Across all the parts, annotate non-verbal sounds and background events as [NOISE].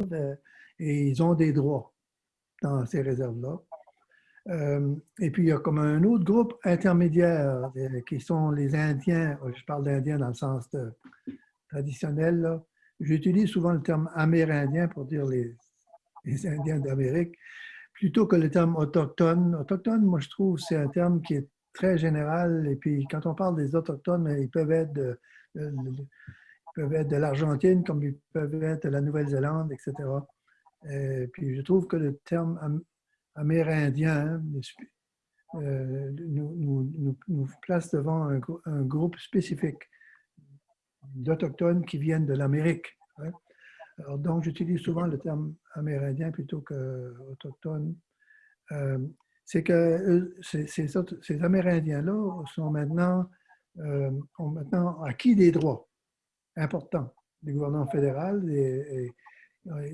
euh, et ils ont des droits dans ces réserves-là. Euh, et puis, il y a comme un autre groupe intermédiaire qui sont les Indiens. Je parle d'Indiens dans le sens traditionnel. J'utilise souvent le terme amérindien pour dire les, les Indiens d'Amérique, plutôt que le terme autochtone. Autochtone, moi, je trouve, c'est un terme qui est très général. Et puis, quand on parle des autochtones, ils peuvent être de, peuvent être de l'Argentine, comme ils peuvent être de la Nouvelle-Zélande, etc. Et puis, je trouve que le terme amérindien euh, nous, place devant un, groupe spécifique d'autochtones qui viennent de l'Amérique. Hein. Donc, j'utilise souvent le terme amérindien plutôt qu'autochtone. Euh, c'est que ces, Amérindiens-là euh, ont maintenant acquis des droits importants du gouvernement fédéral et,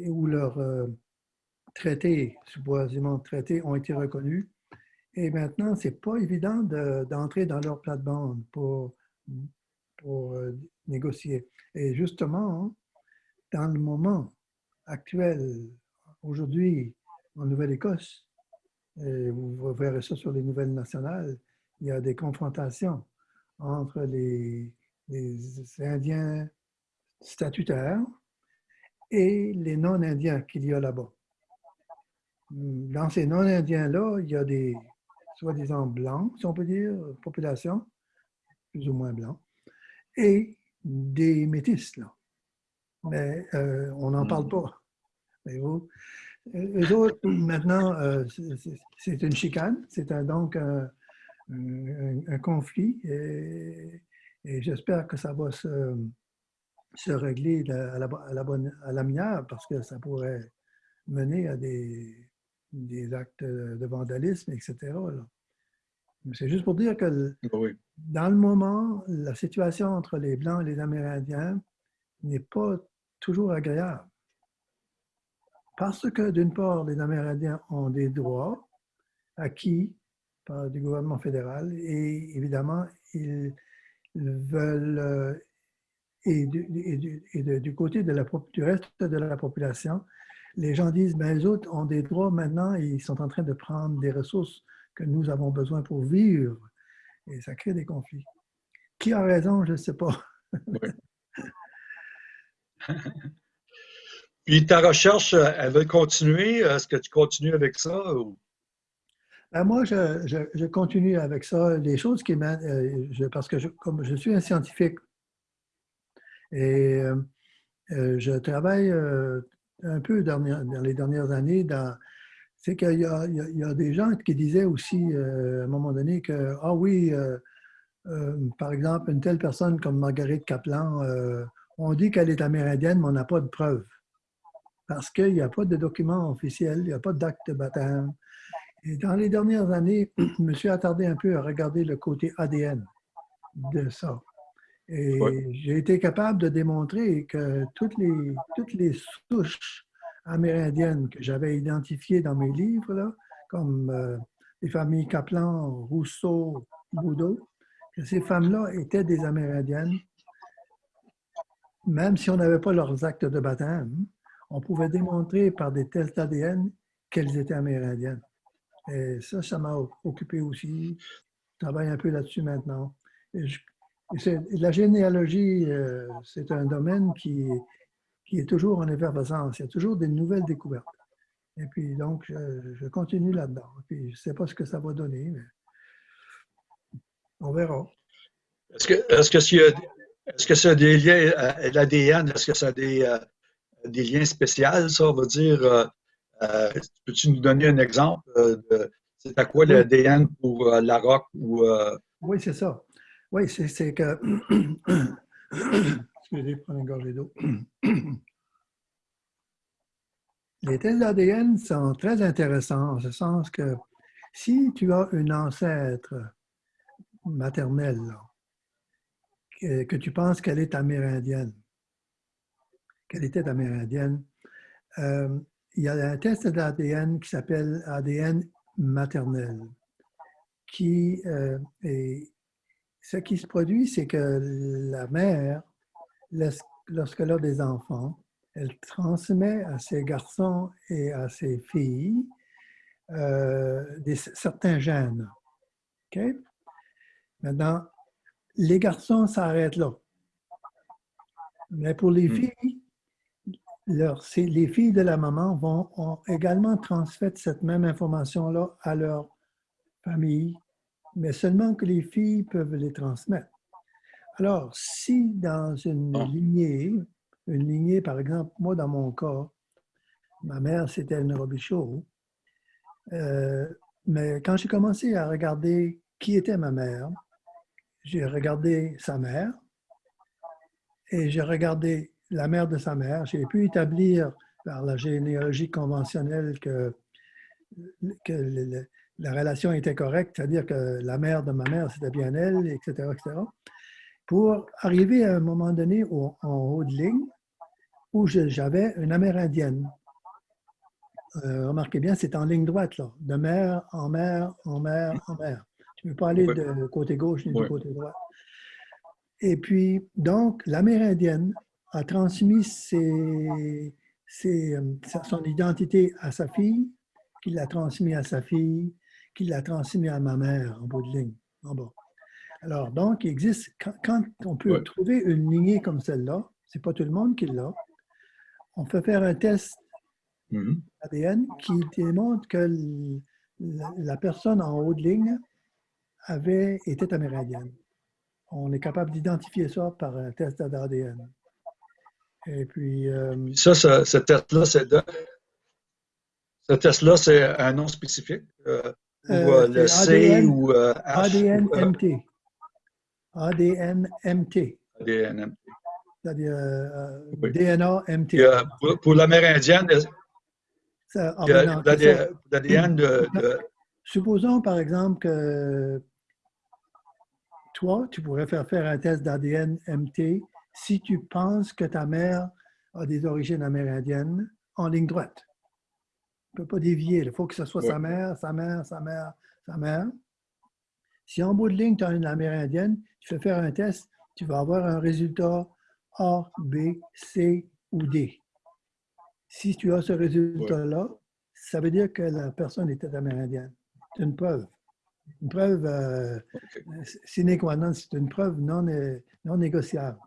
où leurs euh, traités, supposément traités, ont été reconnus. Et maintenant, ce n'est pas évident d'entrer dans leur plate-bande pour, pour euh, négocier. Et justement, dans le moment actuel, aujourd'hui, en Nouvelle-Écosse, vous verrez ça sur les nouvelles nationales, il y a des confrontations entre les, Indiens statutaires et les non-Indiens qu'il y a là-bas. Dans ces non-Indiens-là, il y a des soi-disant blancs, si on peut dire, population, plus ou moins blancs, et des métis, là. Mais euh, on n'en parle pas. Eux autres, maintenant, euh, c'est une chicane, c'est donc un, conflit et, j'espère que ça va se, se régler à la, à, la bonne, à parce que ça pourrait mener à des, des actes de vandalisme, etc. C'est juste pour dire que dans le moment, la situation entre les Blancs et les Amérindiens n'est pas toujours agréable. Parce que, d'une part, les Amérindiens ont des droits acquis par le gouvernement fédéral et évidemment, ils veulent, euh, et du, côté de la, du reste de la population, les gens disent, ben, les autres ont des droits maintenant et ils sont en train de prendre des ressources que nous avons besoin pour vivre. Et ça crée des conflits. Qui a raison, je ne sais pas. [LAUGHS] Puis ta recherche, elle va continuer? Est-ce que tu continues avec ça? Ben, moi, je, continue avec ça. Les choses qui euh, parce que je, comme je suis un scientifique et euh, je travaille un peu dans, les dernières années dans. C'est qu'il y, a des gens qui disaient aussi à un moment donné que, ah oui, par exemple, une telle personne comme Marguerite Kaplan, on dit qu'elle est amérindienne, mais on n'a pas de preuves parce qu'il n'y a pas de document officiel, il n'y a pas d'acte de baptême. Et dans les dernières années, [CLEARS THROAT] je me suis attardé un peu à regarder le côté ADN de ça. Et j'ai été capable de démontrer que toutes les, toutes les souches amérindiennes que j'avais identifiées dans mes livres, là, comme euh, les familles Kaplan, Rousseau, Boudot, que ces femmes-là étaient des Amérindiennes, même si on n'avait pas leurs actes de baptême on pouvait démontrer par des tests ADN qu'elles étaient amérindiennes. Et ça, ça m'a occupé aussi. Je travaille un peu là-dessus maintenant. la généalogie, euh, c'est un domaine qui, qui est toujours en effervescence. Il y a toujours des nouvelles découvertes. Et puis, donc, je, continue là-dedans. Puis, je ne sais pas ce que ça va donner, mais on verra. Est-ce que, est-ce que, est-ce que c'est des liens, à l'ADN, est-ce que ça a des, euh, des liens spéciaux, ça, on va dire. Euh, euh, peux-tu nous donner un exemple de c'est à quoi l'ADN pour euh, la rock ou. Oui, c'est ça. Oui, c'est que. [COUGHS] Excusez, prendre une gorgée d'eau. [COUGHS] Les tests d'ADN sont très intéressants en ce sens que si tu as une ancêtre maternelle, que tu penses qu'elle est amérindienne, qu'elle était amérindienne. Euh, il y a un test d'ADN qui s'appelle ADN maternel, qui euh, ce qui se produit, c'est que la mère, lorsqu'elle a des enfants, elle transmet à ses garçons et à ses filles euh, des, certains gènes. Maintenant, les garçons s'arrêtent là. Mais pour les hmm. Les filles de la maman vont ont également transmettre cette même information-là à leur famille, mais seulement que les filles peuvent les transmettre. Alors, si dans une lignée, une lignée, par exemple, moi dans mon cas, ma mère c'était une Robichaud, euh, mais quand j'ai commencé à regarder qui était ma mère, j'ai regardé sa mère et j'ai regardé la mère de sa mère. J'ai pu établir par la généalogie conventionnelle que, que la relation était correcte, c'est-à-dire que la mère de ma mère, c'était bien elle, etc., etc pour arriver à un moment donné en haut de ligne où j'avais une Amérindienne. Euh, remarquez bien, c'est en ligne droite, là, de mer en mer, en mer, en mer. Tu ne peux pas aller de côté gauche ni du côté droit. Et puis, donc, l'Amérindienne a transmis ses, euh, son identité à sa fille, qui l'a transmis à sa fille, qui l'a transmis à ma mère en bout de ligne, en bas. Alors, donc, il existe, quand, on peut trouver une lignée comme celle-là, c'est pas tout le monde qui l'a, on peut faire un test mm-hmm. ADN qui démontre que la, personne en haut de ligne avait, était amérindienne. On est capable d'identifier ça par un test d'ADN. Et puis... Euh, ça, ce, test-là, c'est ce test-là, c'est un nom spécifique? Euh, ou euh, le C ou ADN-MT. ADN-MT. ADN-MT. C'est-à-dire DNA-MT. pour, pour l'Amérindienne, l'ADN de, Supposons par exemple que toi, tu pourrais faire faire un test d'ADN-MT si tu penses que ta mère a des origines amérindiennes en ligne droite. Tu ne peux pas dévier. Il faut que ce soit sa mère, sa mère, sa mère, sa mère. Si en bout de ligne, tu as une amérindienne, tu fais faire un test, tu vas avoir un résultat A, B, C ou D. Si tu as ce résultat-là, ça veut dire que la personne était amérindienne. C'est une preuve. Une preuve euh, sine qua non, c'est une preuve non, non négociable.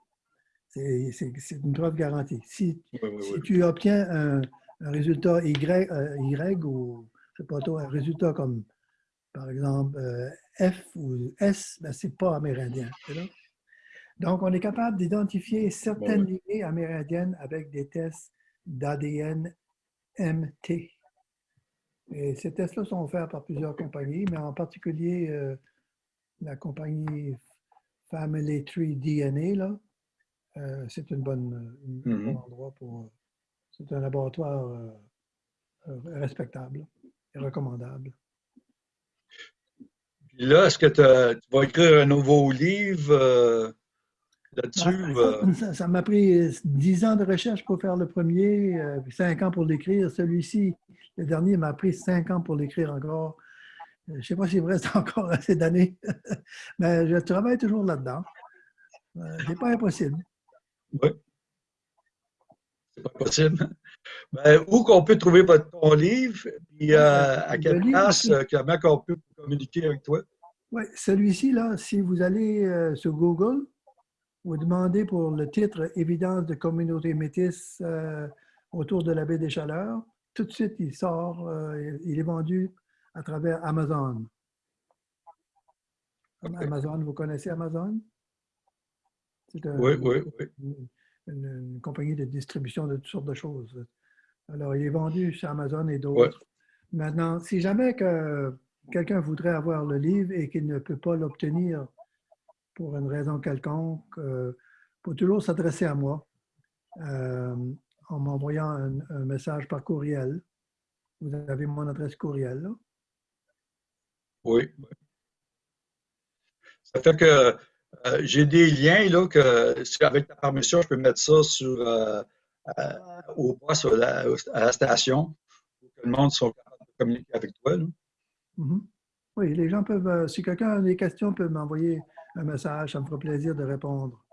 C'est une preuve garantie. Si, si tu obtiens un, résultat y, euh, y ou je sais pas un résultat comme par exemple euh, F ou S, ben, ce n'est pas amérindien. Donc, on est capable d'identifier certaines lignées amérindiennes avec des tests d'ADN MT. Et ces tests-là sont faits par plusieurs compagnies, mais en particulier euh, la compagnie Family Tree DNA, là, euh, c'est une bonne, un bon mm-hmm. endroit pour. C'est un laboratoire euh, respectable et recommandable là, est-ce que tu vas écrire un nouveau livre euh, là-dessus? Ben, euh? ça m'a pris dix ans de recherche pour faire le premier, euh, cinq ans pour l'écrire. Celui-ci, le dernier, m'a pris cinq ans pour l'écrire encore. Je ne sais pas s'il me reste [LAUGHS] encore assez d'années, [LAUGHS] mais je travaille toujours là-dedans. Ce n'est pas impossible. Oui. C'est pas possible. Ben, où qu'on peut trouver votre, ton livre, et à quelle place, comment on peut communiquer avec toi? Oui, celui-ci, là, si vous allez euh, sur Google, vous demandez pour le titre Évidence de communauté métisse euh, autour de la baie des Chaleurs, tout de suite, il sort, euh, il est vendu à travers Amazon. Amazon, vous connaissez Amazon? Oui, oui, oui. Une, compagnie de distribution de toutes sortes de choses. Alors, il est vendu chez Amazon et d'autres. Maintenant, si jamais que quelqu'un voudrait avoir le livre et qu'il ne peut pas l'obtenir pour une raison quelconque, euh, faut toujours s'adresser à moi euh, en m'envoyant un, message par courriel. Vous avez mon adresse courriel. Là. Oui. Ça fait que euh, j'ai des liens là, que, avec ta permission, je peux mettre ça sur, au poste à la, station pour que le monde soit capable de communiquer avec toi. Mhm. Oui, les gens peuvent, euh, si quelqu'un a des questions, peut m'envoyer un message, ça me fera plaisir de répondre.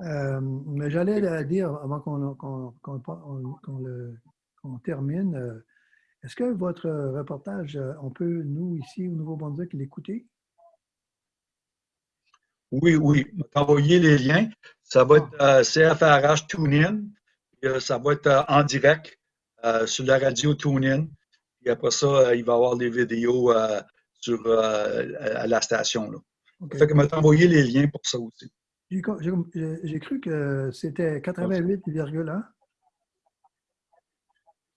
Euh, mais j'allais dire, avant qu'on termine, euh, est-ce que votre reportage, euh, on peut, nous, ici, au Nouveau-Brunswick, l'écouter? Oui, oui. Envoyer les liens. Ça va être. CFRH TuneIn. ça va être en direct sur la radio TuneIn. Et après ça, il va y avoir des vidéos sur, à la station. Là. Fait que m'a envoyé les liens pour ça aussi. J'ai cru que c'était 88,1.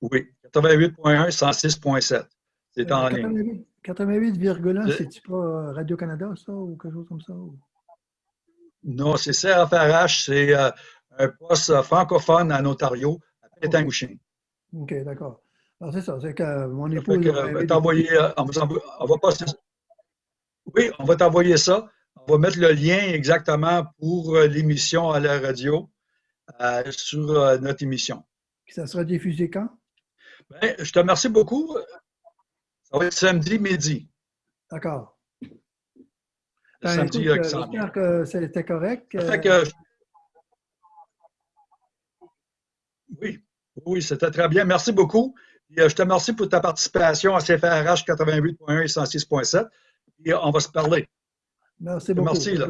Oui, 88.1, 106.7. C'est en ligne. 88,1, c'est-tu pas euh, Radio-Canada, ça, ou quelque chose comme ça? Non, c'est CFRH, c'est euh, un poste francophone en Ontario, à Pétangouching. OK, d'accord. Alors, c'est ça, c'est que mon épouse... on va t'envoyer, on, va passer... Oui, on va t'envoyer ça. On va mettre le lien exactement pour euh, l'émission à la radio euh, sur euh, notre émission. Ça sera diffusé quand? Ben, je te remercie beaucoup. Ça va être samedi midi. D'accord. Ben, samedi J'espère que c'était correct. Oui, oui, c'était très bien. Merci beaucoup. je te remercie pour ta participation à CFRH 88.1 et 106.7. Et on va se parler. Merci beaucoup. Merci. Là.